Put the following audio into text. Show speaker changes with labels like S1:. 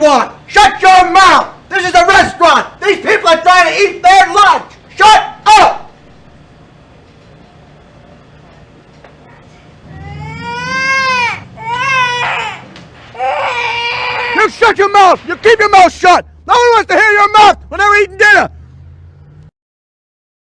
S1: want. Shut your mouth. This is a restaurant. These people are trying to eat their lunch. Shut up.
S2: You shut your mouth! You keep your mouth shut! No one wants to hear!